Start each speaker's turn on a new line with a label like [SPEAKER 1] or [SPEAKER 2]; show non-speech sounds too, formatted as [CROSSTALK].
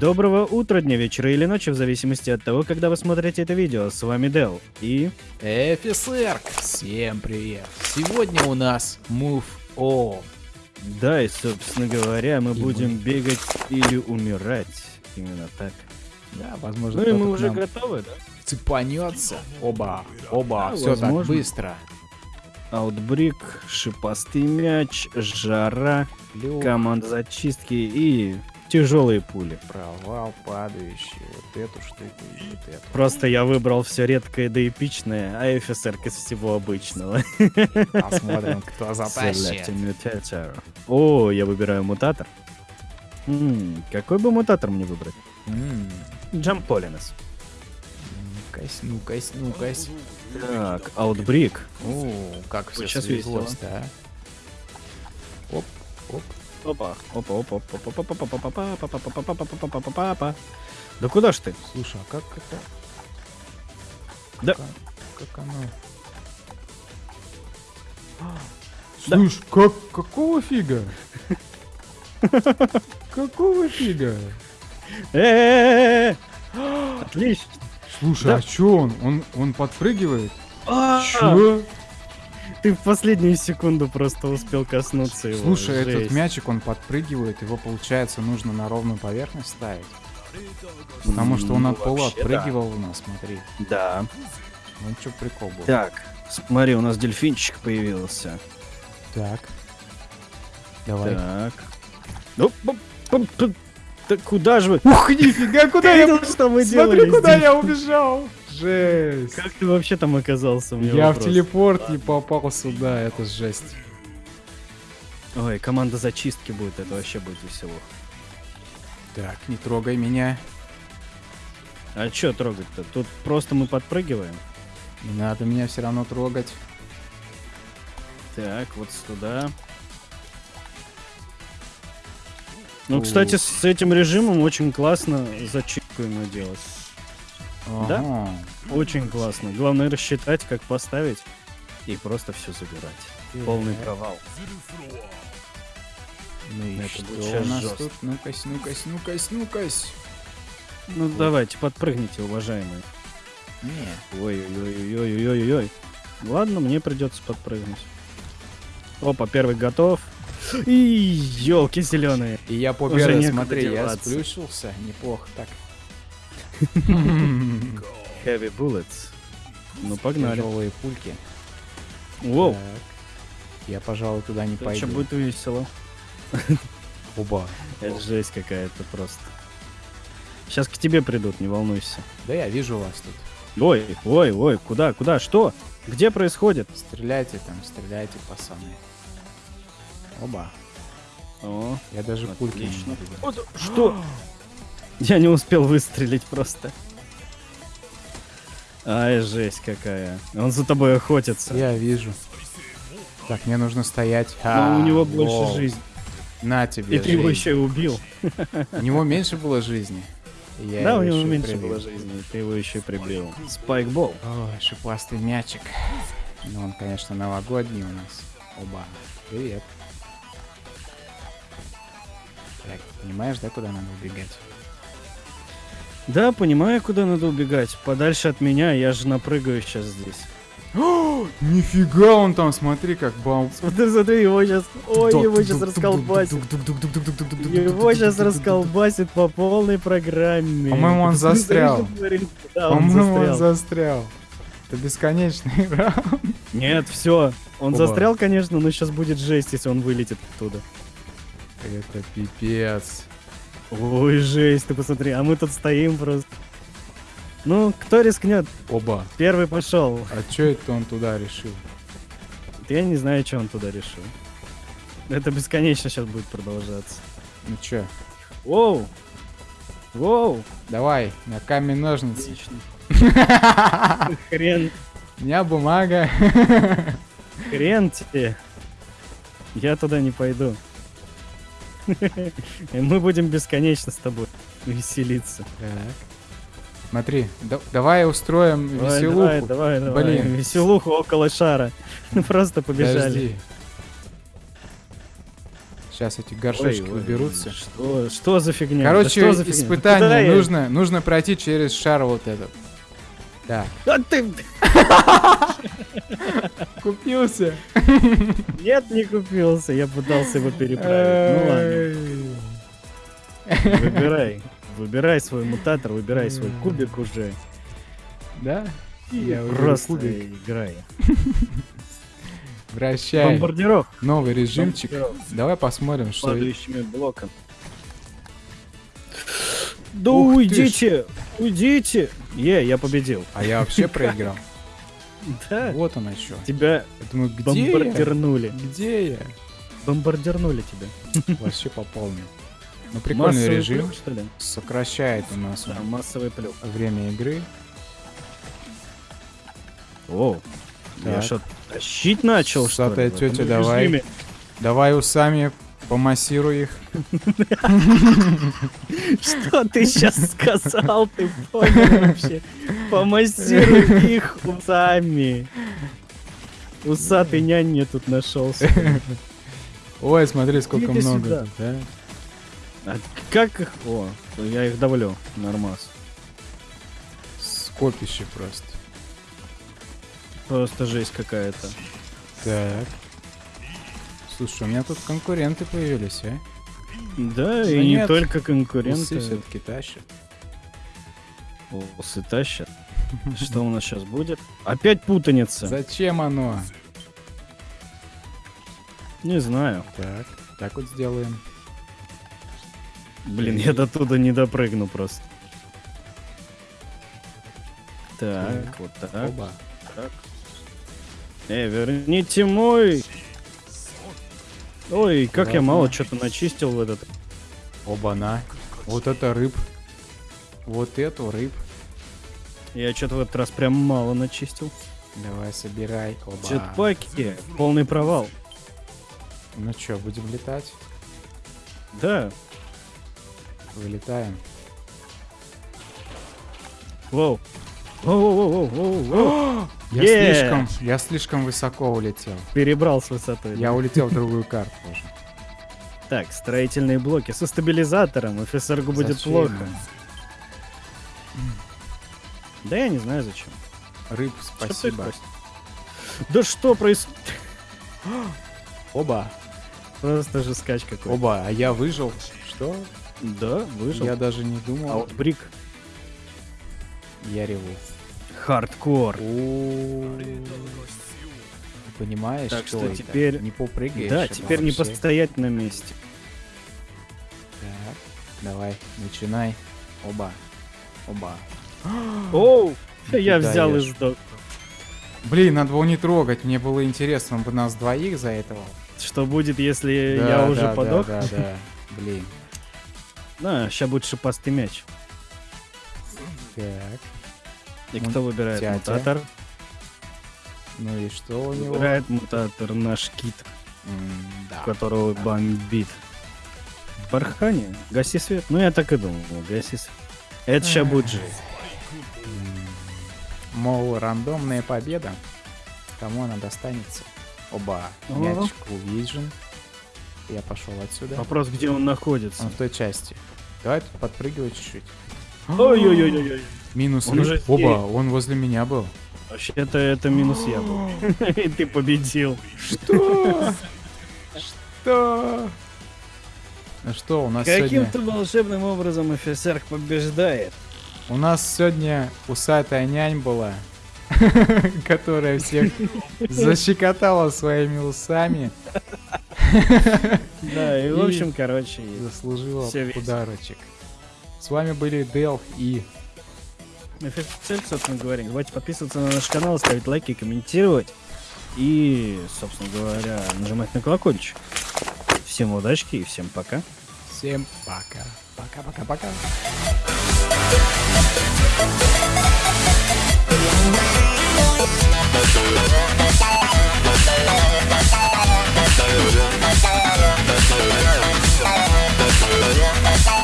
[SPEAKER 1] Доброго утра, дня, вечера или ночи, в зависимости от того, когда вы смотрите это видео. С вами Дел и...
[SPEAKER 2] Офицер, всем привет. Сегодня у нас Move On.
[SPEAKER 1] Да, и, собственно говоря, мы
[SPEAKER 2] И
[SPEAKER 1] будем
[SPEAKER 2] мы-
[SPEAKER 1] бегать или умирать. Именно так.
[SPEAKER 2] Да, возможно,
[SPEAKER 1] Ну и мы уже готовы, да?
[SPEAKER 2] цепанется. Оба, оба,
[SPEAKER 1] Да,
[SPEAKER 2] все так
[SPEAKER 1] возможно.
[SPEAKER 2] быстро.
[SPEAKER 1] Аутбрик, шипастый мяч, жара,
[SPEAKER 2] Лёг,
[SPEAKER 1] команда зачистки и тяжелые пули.
[SPEAKER 2] провал падающий. Вот эту штуку и вот эту.
[SPEAKER 1] Просто я выбрал все редкое да эпичное, а офицер из всего обычного.
[SPEAKER 2] Посмотрим, кто [LAUGHS] затащит.
[SPEAKER 1] О, я выбираю мутатор. М, какой бы мутатор мне выбрать?
[SPEAKER 2] М,
[SPEAKER 1] Джамполинес.
[SPEAKER 2] Ну-кась, ну-кась, ну-кась.
[SPEAKER 1] Так, Outbreak.
[SPEAKER 2] О, как все
[SPEAKER 1] сейчас
[SPEAKER 2] свезлось, да? Оп, оп.
[SPEAKER 1] Опа, опа, опа, опа, опа, опа, опа, опа, опа, опа, опа, опа, опа. Да куда ж ты?
[SPEAKER 2] Слушай, а как это?
[SPEAKER 1] Да.
[SPEAKER 2] Как, оно?
[SPEAKER 1] Да.
[SPEAKER 2] Слушай, как, какого фига? Какого фига?
[SPEAKER 1] Э, Отлично.
[SPEAKER 3] Слушай, а чё он? Он, подпрыгивает?
[SPEAKER 1] А,
[SPEAKER 3] Чё?
[SPEAKER 1] Ты в последнюю секунду просто успел коснуться его.
[SPEAKER 3] Слушай, этот
[SPEAKER 1] Жесть.
[SPEAKER 3] мячик, он подпрыгивает, его, получается, нужно на ровную поверхность ставить. Потому что он
[SPEAKER 1] Ну,
[SPEAKER 3] от пола отпрыгивал у нас, смотри.
[SPEAKER 1] Да.
[SPEAKER 3] Ну чё прикол был?
[SPEAKER 1] Так, смотри, у нас дельфинчик появился.
[SPEAKER 3] Так. Давай.
[SPEAKER 1] Так. Ну, да куда же вы?
[SPEAKER 3] Ух, нифига, куда я...
[SPEAKER 1] что мы
[SPEAKER 3] Смотри,
[SPEAKER 1] делали
[SPEAKER 3] куда
[SPEAKER 1] здесь?
[SPEAKER 3] я убежал! Жесть!
[SPEAKER 1] Как ты вообще там оказался? у меня
[SPEAKER 3] Я в
[SPEAKER 1] вопрос.
[SPEAKER 3] телепорт не попал сюда, это жесть.
[SPEAKER 1] Ой, команда зачистки будет, это вообще будет весело.
[SPEAKER 3] Так, не трогай меня.
[SPEAKER 1] А чё трогать-то? Тут просто мы подпрыгиваем.
[SPEAKER 3] Не надо меня все равно трогать.
[SPEAKER 1] Так, вот сюда. Ну, кстати, с этим режимом очень классно зачистку ему делать. Да?
[SPEAKER 3] Ага.
[SPEAKER 1] Очень классно. Главное рассчитать, как поставить и просто все забирать. Полный
[SPEAKER 3] Так.
[SPEAKER 1] провал.
[SPEAKER 3] Ну и
[SPEAKER 1] Это
[SPEAKER 3] что у нас
[SPEAKER 1] жестко.
[SPEAKER 3] тут? Ну-кась, ну-кась, ну-кась, ну-кась.
[SPEAKER 1] Ну, давайте, подпрыгните, уважаемые.
[SPEAKER 3] Не.
[SPEAKER 1] Ой-ой-ой-ой-ой-ой. Ладно, мне придется подпрыгнуть. Опа, первый готов. И елки зеленые.
[SPEAKER 3] И я
[SPEAKER 1] некуда
[SPEAKER 3] смотри, я сплющился. Неплохо так.
[SPEAKER 1] Heavy bullets. Ну, погнали.
[SPEAKER 3] Тяжелые пульки.
[SPEAKER 1] Воу,
[SPEAKER 3] Так. Я, пожалуй, туда не пойду.
[SPEAKER 1] будет весело. [LAUGHS]
[SPEAKER 3] Оба.
[SPEAKER 1] Это жесть какая-то просто. Сейчас к тебе придут, не волнуйся.
[SPEAKER 3] Да я вижу вас тут.
[SPEAKER 1] Ой, ой, ой, куда, куда, что? Где происходит?
[SPEAKER 3] Стреляйте там, стреляйте, пацаны. Оба.
[SPEAKER 1] О,
[SPEAKER 3] Я даже пульки не
[SPEAKER 1] отлично.
[SPEAKER 3] видел.
[SPEAKER 1] Вот, что? [GASPS] [LAUGHS] Я не успел выстрелить просто. Ай, жесть какая. Он за тобой охотится.
[SPEAKER 3] Я вижу. Так, мне нужно стоять.
[SPEAKER 1] Но
[SPEAKER 3] А,
[SPEAKER 1] у него больше
[SPEAKER 3] лол.
[SPEAKER 1] жизни.
[SPEAKER 3] На тебе
[SPEAKER 1] И ты его
[SPEAKER 3] жизнь.
[SPEAKER 1] еще и убил.
[SPEAKER 3] У него меньше было жизни. Я
[SPEAKER 1] да, у
[SPEAKER 3] его
[SPEAKER 1] него меньше
[SPEAKER 3] прибил.
[SPEAKER 1] было жизни. и Ты его еще и прибил. Спайкбол.
[SPEAKER 3] Ой, шипастый мячик. Ну, он, конечно, новогодний у нас. Оба. Привет. Так, понимаешь, да, куда надо убегать?
[SPEAKER 1] Да, понимаю, куда надо убегать. Подальше от меня, я же напрыгаю сейчас здесь.
[SPEAKER 3] Нифига он там, смотри, как бал.
[SPEAKER 1] Смотри, смотри, его сейчас... Ой, его сейчас расколбасит. Его сейчас расколбасит по полной программе.
[SPEAKER 3] По-моему, он застрял. По-моему, он
[SPEAKER 1] застрял.
[SPEAKER 3] Это бесконечная игра.
[SPEAKER 1] Нет, все. Он застрял, конечно, но сейчас будет жесть, если он вылетит оттуда.
[SPEAKER 3] Это пипец.
[SPEAKER 1] Ой, жесть, ты посмотри, а мы тут стоим просто. Ну, кто рискнет?
[SPEAKER 3] Оба.
[SPEAKER 1] Первый пошел.
[SPEAKER 3] А чё это он туда решил?
[SPEAKER 1] Я не знаю, что он туда решил. Это бесконечно сейчас будет продолжаться.
[SPEAKER 3] Ну чё,
[SPEAKER 1] Воу! Воу!
[SPEAKER 3] давай, на камень ножницы.
[SPEAKER 1] Отлично. [LAUGHS] Хрен,
[SPEAKER 3] У меня бумага.
[SPEAKER 1] хрен тебе. Я туда не пойду. Мы будем бесконечно с тобой веселиться.
[SPEAKER 3] Так. Смотри, да- давай устроим
[SPEAKER 1] Давай,
[SPEAKER 3] веселуху.
[SPEAKER 1] Давай, давай, давай.
[SPEAKER 3] Блин.
[SPEAKER 1] Веселуху около шара. [LAUGHS] Просто побежали.
[SPEAKER 3] Подожди. Сейчас эти горшочки
[SPEAKER 1] Ой,
[SPEAKER 3] уберутся.
[SPEAKER 1] Что, что за фигня? Да
[SPEAKER 3] Короче,
[SPEAKER 1] что за фигня?
[SPEAKER 3] испытание
[SPEAKER 1] Куда я-
[SPEAKER 3] нужно, нужно пройти через шар вот этот. Так.
[SPEAKER 1] А ты... [LAUGHS]
[SPEAKER 3] Купился.
[SPEAKER 1] Нет, не купился. Я пытался его переправить. Ну ладно, выбирай. Выбирай свой мутатор, выбирай свой кубик уже.
[SPEAKER 3] Да?
[SPEAKER 1] И
[SPEAKER 3] Я
[SPEAKER 1] просто
[SPEAKER 3] кубик.
[SPEAKER 1] играй.
[SPEAKER 3] Вращай.
[SPEAKER 1] Бомбардировок.
[SPEAKER 3] Новый режимчик. Давай посмотрим, что...
[SPEAKER 1] Падающими блоками. Да
[SPEAKER 3] Ух
[SPEAKER 1] уйдите! Уйдите! Е, я победил.
[SPEAKER 3] А я вообще проиграл. [LAUGHS]
[SPEAKER 1] Да.
[SPEAKER 3] Вот она что.
[SPEAKER 1] Тебя
[SPEAKER 3] Я думаю, где я?
[SPEAKER 1] бомбардирнули.
[SPEAKER 3] Где я?
[SPEAKER 1] Бомбардирнули тебя. [LAUGHS]
[SPEAKER 3] Вообще по полной. Ну, прикольный
[SPEAKER 1] Массовый
[SPEAKER 3] режим.
[SPEAKER 1] плюх, что ли?
[SPEAKER 3] Сокращает у нас
[SPEAKER 1] Да,
[SPEAKER 3] он
[SPEAKER 1] массовый плюх.
[SPEAKER 3] время игры.
[SPEAKER 1] О, я
[SPEAKER 3] Так.
[SPEAKER 1] что, тащить начал, что ли?
[SPEAKER 3] тетя, давай.
[SPEAKER 1] режиме?
[SPEAKER 3] Давай [LAUGHS] усами помассируй их.
[SPEAKER 1] Что ты сейчас сказал, ты понял вообще? Помассируй их усами. Усатый нянь мне тут нашелся.
[SPEAKER 3] Ой, смотри, сколько
[SPEAKER 1] Иди
[SPEAKER 3] много.
[SPEAKER 1] сюда.
[SPEAKER 3] тут, да?
[SPEAKER 1] А как их? О, я их давлю. Нормас.
[SPEAKER 3] Скопище просто.
[SPEAKER 1] Просто жесть какая-то.
[SPEAKER 3] Так. Слушай, у меня тут конкуренты появились, а?
[SPEAKER 1] Да,
[SPEAKER 3] Да
[SPEAKER 1] и не
[SPEAKER 3] нет,
[SPEAKER 1] только
[SPEAKER 3] Усы
[SPEAKER 1] конкуренты.
[SPEAKER 3] все-таки тащат.
[SPEAKER 1] Усы тащат. [LAUGHS] Что у нас сейчас будет? Опять путаница.
[SPEAKER 3] Зачем оно?
[SPEAKER 1] Не знаю.
[SPEAKER 3] Так, так вот сделаем.
[SPEAKER 1] Блин, я до туда не допрыгну просто. Так,
[SPEAKER 3] Так.
[SPEAKER 1] вот так.
[SPEAKER 3] Оба.
[SPEAKER 1] Э, верните мой. Ой, как я
[SPEAKER 3] Ладно.
[SPEAKER 1] мало что-то начистил в этот.
[SPEAKER 3] Оба-на. Вот это рыб. Вот эту рыб.
[SPEAKER 1] Я что-то в этот раз прям мало начистил.
[SPEAKER 3] Давай, собирай. Оба.
[SPEAKER 1] Джетпаки, полный провал.
[SPEAKER 3] Ну чё, будем летать?
[SPEAKER 1] Да.
[SPEAKER 3] Вылетаем.
[SPEAKER 1] Воу. Воу-воу-воу-воу-воу. [GASPS]
[SPEAKER 3] Я
[SPEAKER 1] Е!
[SPEAKER 3] слишком, я слишком высоко улетел.
[SPEAKER 1] Перебрал с высотой.
[SPEAKER 3] Я улетел в другую карту уже.
[SPEAKER 1] Так, строительные блоки со стабилизатором. ФСРГу будет плохо. Да я не знаю зачем.
[SPEAKER 3] Рыб, спасибо.
[SPEAKER 1] Да что происходит?
[SPEAKER 3] Оба.
[SPEAKER 1] Просто же скач какой.
[SPEAKER 3] Оба, а я выжил. Что?
[SPEAKER 1] Да, выжил.
[SPEAKER 3] Я даже не думал.
[SPEAKER 1] Аутбрик.
[SPEAKER 3] Я реву.
[SPEAKER 1] Хардкор.
[SPEAKER 3] Понимаешь,
[SPEAKER 1] Так
[SPEAKER 3] что,
[SPEAKER 1] что теперь-
[SPEAKER 3] не попрыгаешь.
[SPEAKER 1] Да, теперь не постоять на месте.
[SPEAKER 3] Так, давай, начинай. Оба. Оба.
[SPEAKER 1] Оу! Я взял и сдох.
[SPEAKER 3] Блин, надо было не трогать. Мне было интересно, он бы нас двоих за этого.
[SPEAKER 1] Что будет, если
[SPEAKER 3] Да,
[SPEAKER 1] я
[SPEAKER 3] да,
[SPEAKER 1] уже
[SPEAKER 3] да,
[SPEAKER 1] подох?
[SPEAKER 3] Да, да, Блин.
[SPEAKER 1] На, сейчас будет шипастый мяч.
[SPEAKER 3] Так.
[SPEAKER 1] И кто выбирает
[SPEAKER 3] тятя.
[SPEAKER 1] мутатор?
[SPEAKER 3] Ну и что у него?
[SPEAKER 1] Выбирает мутатор наш кит,
[SPEAKER 3] М, да.
[SPEAKER 1] которого бомбит. Бархани, гаси свет. Ну я так и думал, гаси свет. Это сейчас будет жесть.
[SPEAKER 3] Мол, рандомная победа. Кому она достанется? Оба.
[SPEAKER 1] Ага.
[SPEAKER 3] Мячик увижен. Я пошел отсюда.
[SPEAKER 1] Вопрос, где он находится.
[SPEAKER 3] Он в той части. Давай тут подпрыгивать чуть-чуть.
[SPEAKER 1] Ой-ой-ой-ой.
[SPEAKER 3] Минус
[SPEAKER 1] Он уже
[SPEAKER 3] Оба, он возле меня был.
[SPEAKER 1] Вообще-то это минус я был. [LAUGHS] И ты победил.
[SPEAKER 3] Что? Что? Ну что, у нас сегодня...
[SPEAKER 1] Каким-то волшебным образом офицер побеждает.
[SPEAKER 3] У нас сегодня усатая нянь была, [LAUGHS] которая всех [LAUGHS] защекотала своими усами,
[SPEAKER 1] Да, и в [LAUGHS] общем, короче,
[SPEAKER 3] заслужила подарочек. С вами были Дел и...
[SPEAKER 1] офицер, собственно говоря, не забывайте подписываться на наш канал, ставить лайки, комментировать. И, собственно говоря, нажимать на колокольчик. Всем удачки и всем пока.
[SPEAKER 3] Всем пока. Пока-пока-пока. Yeah.